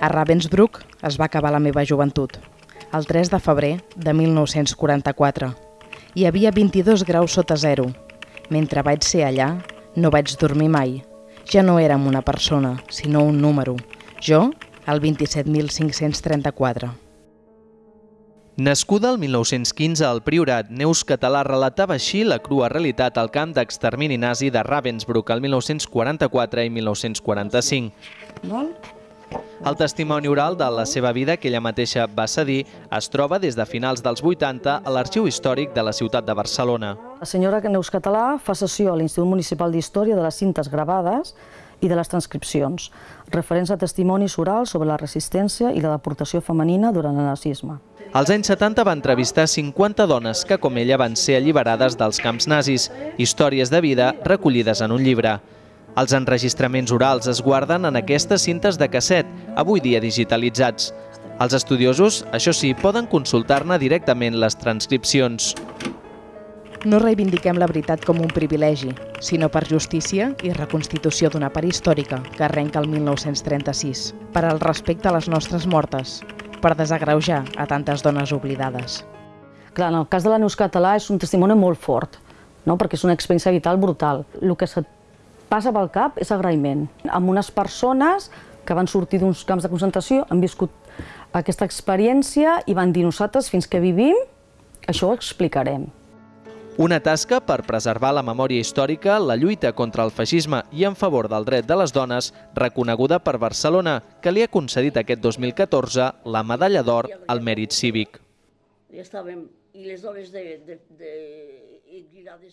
A Ravensbrück es va acabar la meva joventut, el 3 de febrer de 1944. Hi havia 22 graus sota zero. Mentre vaig ser allà, no vaig dormir mai. Ja no érem una persona, sinó un número. Jo, el 27.534. Nascuda el 1915 al Priorat, Neus Català relatava així la crua realitat al camp d'extermini nazi de Ravensbrück el 1944 i 1945. Molt? El testimoni oral de la seva vida que ella mateixa va cedir es troba des de finals dels 80 a l'Arxiu Històric de la ciutat de Barcelona. La senyora Neus Català fa sessió a l'Institut Municipal d'Història de les cintes gravades i de les transcripcions, referents a testimonis orals sobre la resistència i la deportació femenina durant el nazisme. Als anys 70 va entrevistar 50 dones que, com ella, van ser alliberades dels camps nazis, històries de vida recollides en un llibre. Els enregistraments orals es guarden en aquestes cintes de casset, avui dia digitalitzats. Els estudiosos, això sí, poden consultar-ne directament les transcripcions. No reivindiquem la veritat com un privilegi, sinó per justícia i reconstitució d'una part històrica que arrenca el 1936, per al respecte a les nostres mortes, per desagreujar a tantes dones oblidades. Clar, en el cas de la Neus Català és un testimoni molt fort, no? perquè és una experiència vital brutal. El que se't passa pel cap és agraïment. Amb unes persones que van sortir d'uns camps de concentració, han viscut aquesta experiència i van dir nosaltres fins que vivim, això ho explicarem. Una tasca per preservar la memòria històrica, la lluita contra el feixisme i en favor del dret de les dones, reconeguda per Barcelona, que li ha concedit aquest 2014 la medalla d'or al mèrit cívic. I estàvem, i les dones de, de, de, de